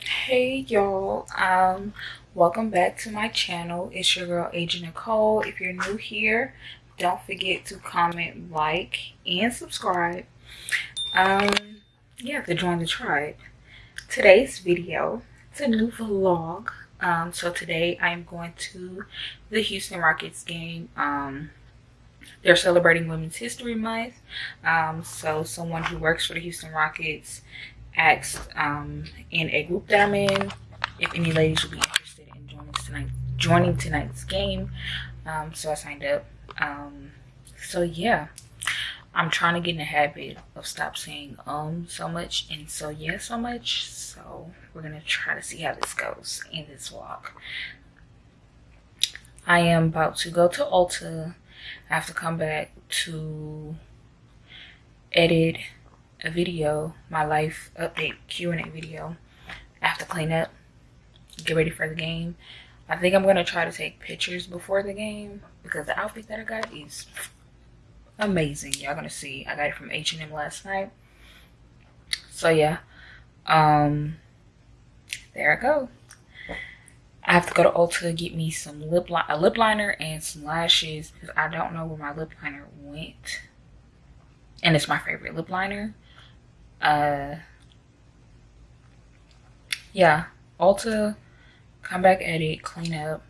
Hey y'all. Um welcome back to my channel. It's your girl agent nicole. If you're new here don't forget to comment like and subscribe. Um yeah to join the tribe. Today's video it's a new vlog. Um so today i'm going to the houston rockets game. Um they're celebrating women's history month um so someone who works for the houston rockets asked um, in a group that I'm in if any ladies would be interested in joining tonight joining tonight's game. Um, so I signed up. Um, so yeah, I'm trying to get in the habit of stop saying um so much and so yeah so much. So we're gonna try to see how this goes in this vlog. I am about to go to Ulta. I have to come back to edit a video, my life update Q&A video. I have to clean up, get ready for the game. I think I'm gonna try to take pictures before the game because the outfit that I got is amazing. Y'all gonna see. I got it from H&M last night. So yeah, um, there I go. I have to go to Ulta to get me some lip li a lip liner and some lashes because I don't know where my lip liner went. And it's my favorite lip liner uh yeah ulta come back edit clean up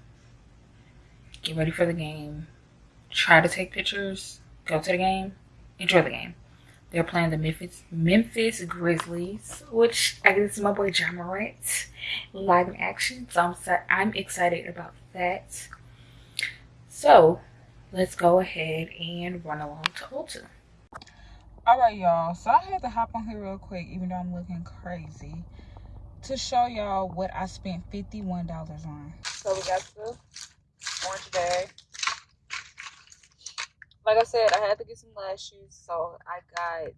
get ready for the game try to take pictures go to the game enjoy the game they're playing the memphis memphis grizzlies which i guess is my boy Ja Morant live in action. So i'm i'm excited about that. So let's go ahead and run along to ulta. All right y'all. So i had to hop on here real quick even though i'm looking crazy to show y'all what i spent 51 dollars on. So we got the orange bag like i said i had to get some lashes so i got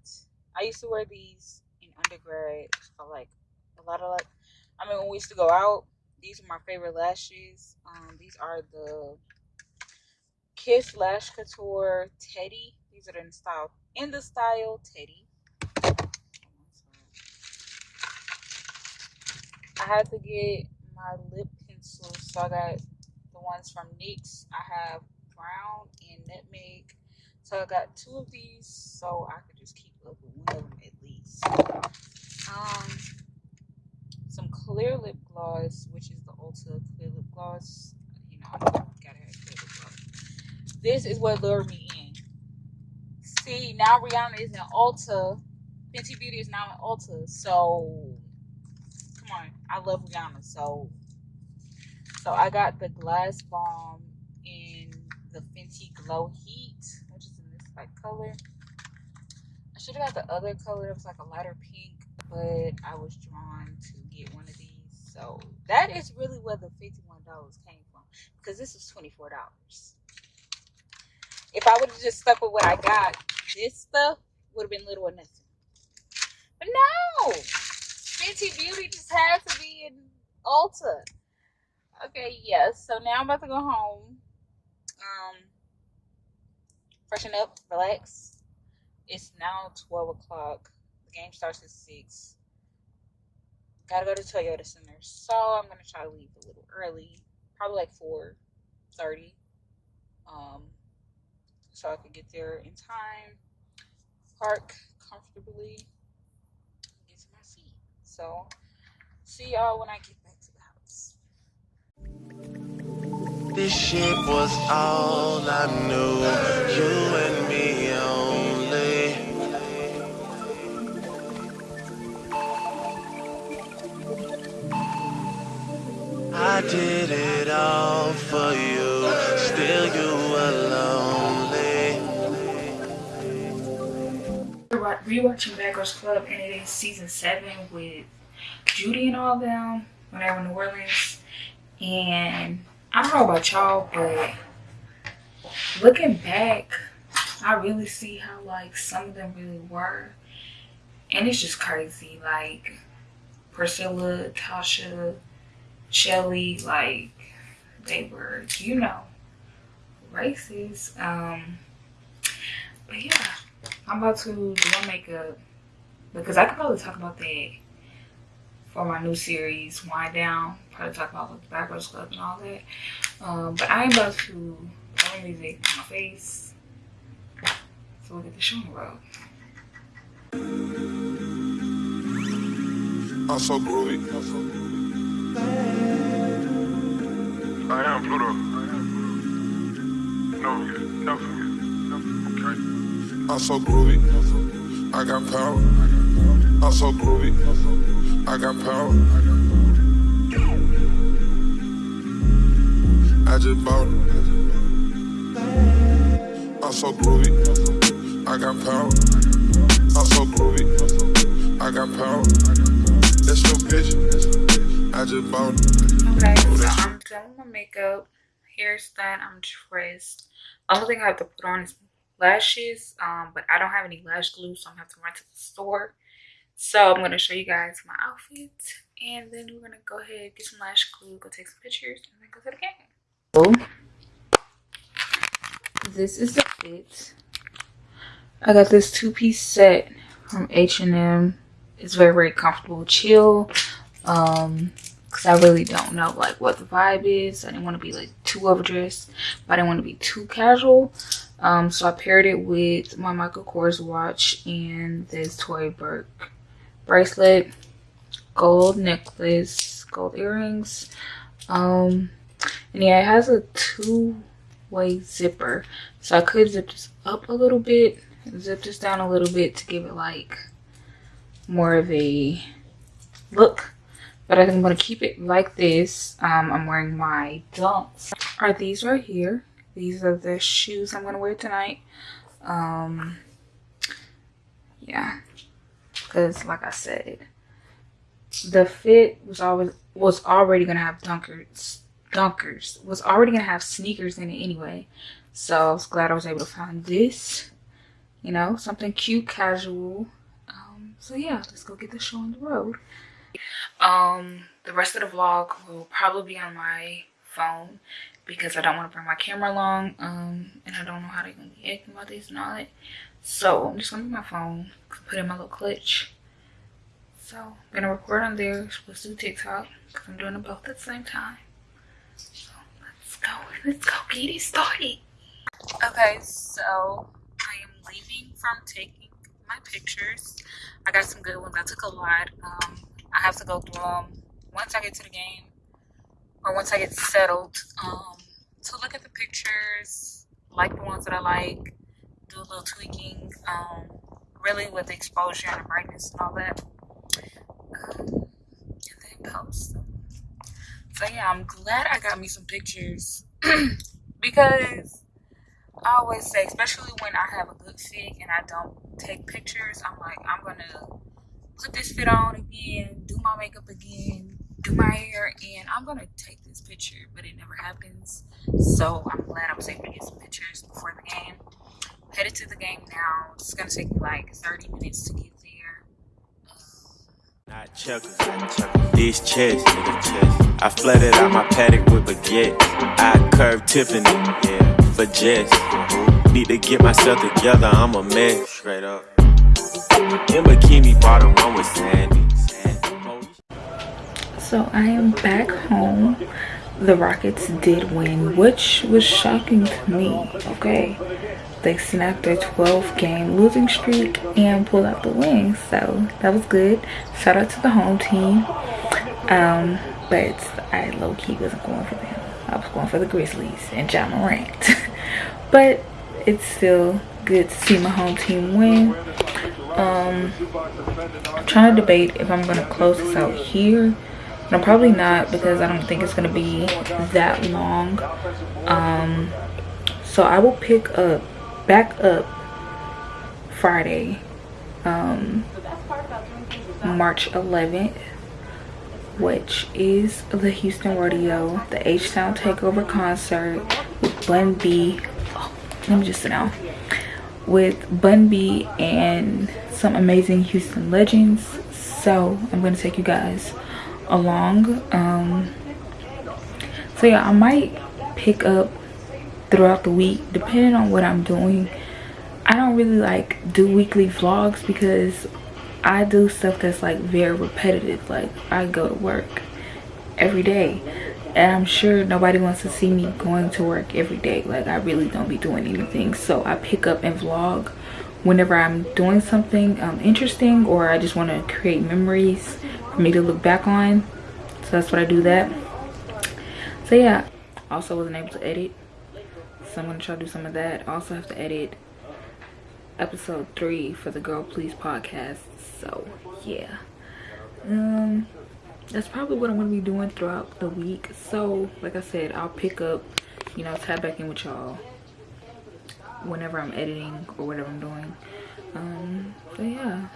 i used to wear these in undergrad for like a lot of like i mean when we used to go out these are my favorite lashes um these are the kiss lash couture teddy these are in the style in the style Teddy. I had to get my lip pencils, so I got the ones from NYX. I have brown and nutmeg, so I got two of these, so I could just keep up with one of them at least. Um, some clear lip gloss, which is the Ulta clear lip gloss. You know, gotta have clear lip gloss. This is what lured me in. see now Rihanna is in Ulta. Fenty Beauty is now in Ulta. So come on, I love Rihanna. So so I got the Gloss Bomb in the Fenty Glow Heat, which is in this like color. I should have got the other color. It was like a lighter pink, but I was drawn to get one of these. So that is really where the $51 came from because this is $24 if I would have just stuck with what I got, this stuff would have been little or nothing. But no, Fenty Beauty just has to be in Ulta. Okay, yes. So now I'm about to go home. Um, freshen up, relax. It's now 12 o'clock. The game starts at 6. Gotta go to Toyota Center. So I'm gonna try to leave a little early. Probably like 4.30. Um, so I could get there in time, park comfortably, get to my seat. So, see y'all when I get This shit was all I knew, you and me only. I did it all for you, still you alone. rewatching Bad Girls Club and it is season seven with Judy and all them when they were in New Orleans. And I don't know about y'all, but looking back, I really see how like some of them really were. And it's just crazy. Like Priscilla, Tasha, Shelly, like they were, you know, racist. Um but yeah, I'm about to do my makeup because I could probably talk about that for my new series, Wind Down. Probably talk about like, the Backwoods Club and all that. Um, but I am about to throw music on my face. So we'll get the show on the road. I'm so groovy. I am Pluto. No forget, no forget. Okay. I'm so groovy. I got power. I'm so groovy. I got power. I just bought it. I'm so groovy. I got power. I'm so groovy. I got power. That's no bitch. I just bought it. Okay, so I'm done my makeup. Hair's done. I'm dressed. Only thing I have to put on is lashes. Um, but I don't have any lash glue, so I'm gonna have to run to the store so i'm going to show you guys my outfit and then we're going to go ahead get some lash glue go take some pictures and then go to the game. So this is the fit i got this two-piece set from h&m it's very very comfortable chill um because i really don't know like what the vibe is. I didn't want to be like too overdressed but i didn't want to be too casual. Um so i paired it with my michael kors watch and this tory burch bracelet, gold necklace, gold earrings. Um, and yeah, it has a two-way zipper. So I could zip this up a little bit, zip this down a little bit to give it like more of a look. But I think I'm going to keep it like this. Um, I'm wearing my dunks. Are these right here. These are the shoes I'm going to wear tonight. Um, yeah because like I said, the fit was always was already gonna have dunkers dunkers was already gonna have sneakers in it anyway. So i was glad i was able to find this you know something cute casual. Um, so yeah let's go get the show on the road. Um the rest of the vlog will probably be on my phone because i don't want to bring my camera along um and i don't know how be acting about this and all that so i'm just gonna my phone put in my little clutch. So i'm gonna record on there. Let's do tiktok because i'm doing them both at the same time. So let's go let's go get it started. Okay so i am leaving from taking my pictures. I got some good ones. I took a lot. Um i have to go through them once i get to the game or once i get settled um to look at the pictures like the ones that i like do a little tweaking um, really with the exposure and the brightness and all that. Um, and then post so yeah i'm glad i got me some pictures. Because i always say especially when i have a good fit and i don't take pictures i'm like i'm gonna put this fit on again do my makeup again do my hair and i'm gonna take this picture but it never happens. So i'm glad i was able to get some pictures before the game headed to the game now. It's gonna take me like 30 minutes to get there. Not checkers, These chest, nigga chest. I flooded out my paddock with baguette. I curved Tiffany, yeah, for Jess. Need to get myself together, I'm a mess. Straight up. In bikini bottom, one with Sandy. So I am back home. The Rockets did win, which was shocking to me, okay? they snapped their 12 game losing streak and pulled out the win so that was good. Shout out to the home team. Um, but i low-key wasn't going for them. I was going for the grizzlies and Ja Morant. But it's still good to see my home team win. Um, i'm trying to debate if i'm gonna close this out here i'm probably not because i don't think it's gonna be that long um, so i will pick up back up Friday, um, March 11th, which is the Houston Rodeo, the H-Town Takeover concert with Bun B. Oh, let me just sit down. With Bun B and some amazing Houston legends. So I'm going to take you guys along. Um, so yeah, I might pick up throughout the week depending on what i'm doing I don't really like do weekly vlogs because I do stuff that's like very repetitive. Like I go to work every day and I'm sure nobody wants to see me going to work every day. Like I really don't be doing anything. So I pick up and vlog whenever I'm doing something um, interesting or I just want to create memories for me to look back on. So that's what I do that. So yeah, also wasn't able to edit. So I'm going to try to do some of that. Also have to edit episode three for the Girl Please podcast. So yeah. Um that's probably what I'm gonna be doing throughout the week. So like I said, I'll pick up, you know, tap back in with y'all whenever I'm editing or whatever I'm doing. Um, so yeah,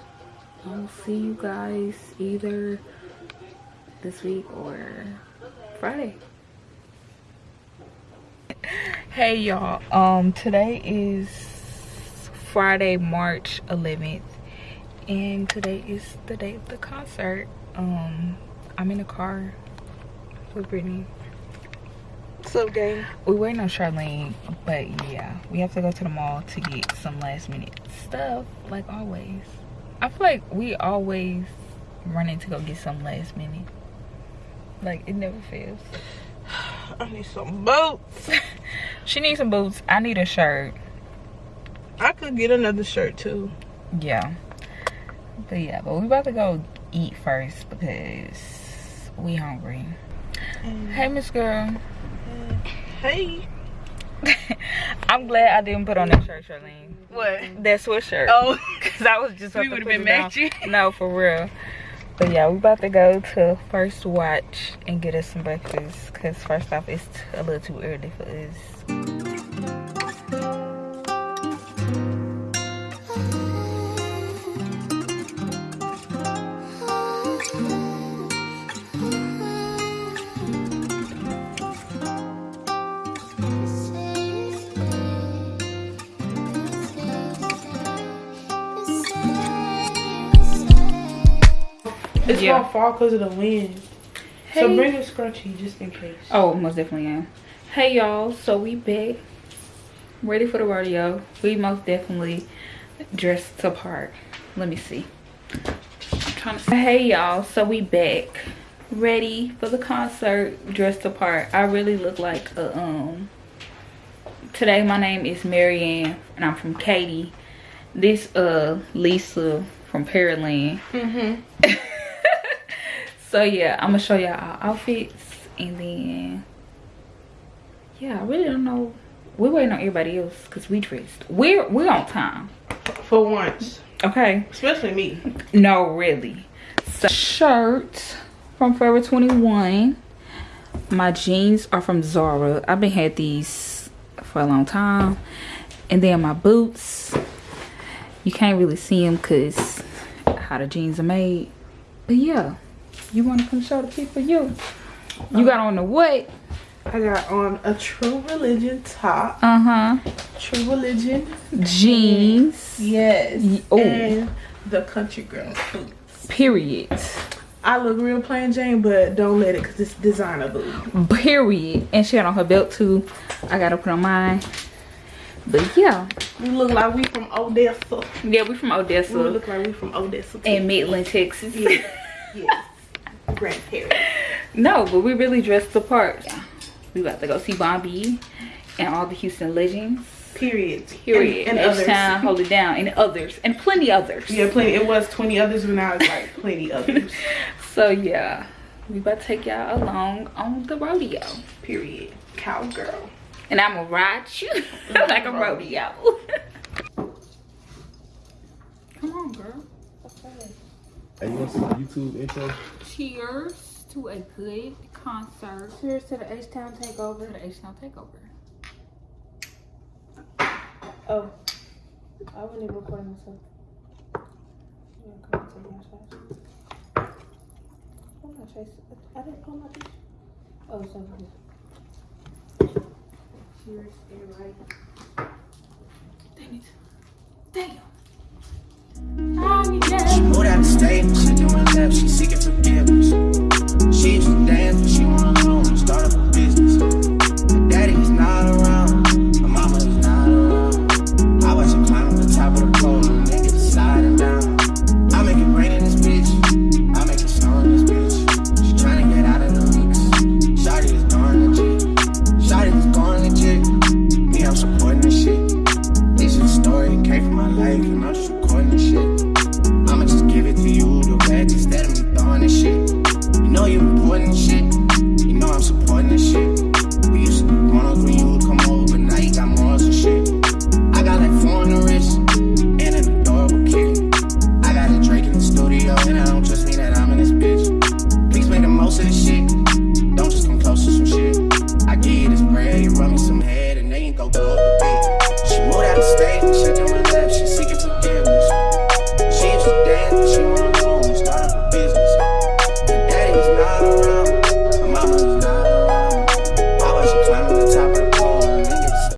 I'll see you guys either this week or Friday. Hey y'all, um, today is Friday, March 11th, and today is the day of the concert. Um, I'm in the car with Brittany What's up, gang? we waiting on Charlene, but yeah, we have to go to the mall to get some last minute stuff, like always. I feel like we always running to go get some last minute. Like it never fails. I need some boots. She needs some boots. I need a shirt. I could get another shirt too. Yeah. But yeah, but we about to go eat first because we hungry. Mm. Hey, Miss Girl. Hey. I'm glad I didn't put on that shirt, Charlene. What? That sweatshirt. Oh, Cause I was just We would've been matching. No, for real. But yeah, we about to go to First Watch and get us some breakfast. Cause first off, it's a little too early for us. Yeah. gonna fall because of the wind. So bring a scrunchie just in case. Oh, most definitely am. Hey y'all, so we back. Ready for the rodeo. We most definitely dressed to part. Let me see. I'm trying to Hey y'all, so we back. Ready for the concert, dressed to part. I really look like a um today my name is Marianne and I'm from Katy. This uh Lisa from Pearland. Mm-hmm. so yeah i'm gonna show y'all our outfits and then yeah i really don't know. We're waiting on everybody else because we dressed. We're we're on time. For once. okay. Especially me. no really. So shirt from forever 21 my jeans are from zara. I've been had these for a long time. And then my boots. You can't really see them because how the jeans are made. But yeah you want to come show the people you you got on the what I got on a True Religion top. uh-huh True Religion. jeans Yes. Oh. And the country girl boots. period I look real plain Jane, but don't let it because it's designer boot. period and she had on her belt too i gotta put on mine but yeah We look like we from Odessa. yeah we from Odessa. We look like we from Odessa. too. in midland texas yes. Grand Paris. no but we really dressed the part yeah. we about to go see Bun B and all the houston legends Period. period And, and others. H-Town, hold it down and others and plenty others Yeah, plenty. It was 20 others, but now it's like plenty others. so yeah we about to take y'all along on the rodeo Period. Cowgirl. and i'm gonna ride you mm-hmm. like a rodeo come on girl Hey, you want some YouTube intro? Cheers to a good concert Cheers to the H-Town to takeover. the h-town takeover Oh. I wasn't even recording myself. Yeah, come on, take my trash. Oh, my trash. I didn't pull my trash. Oh, here. Cheers, everybody. dang it State, she doing laps, she seeking forgiveness.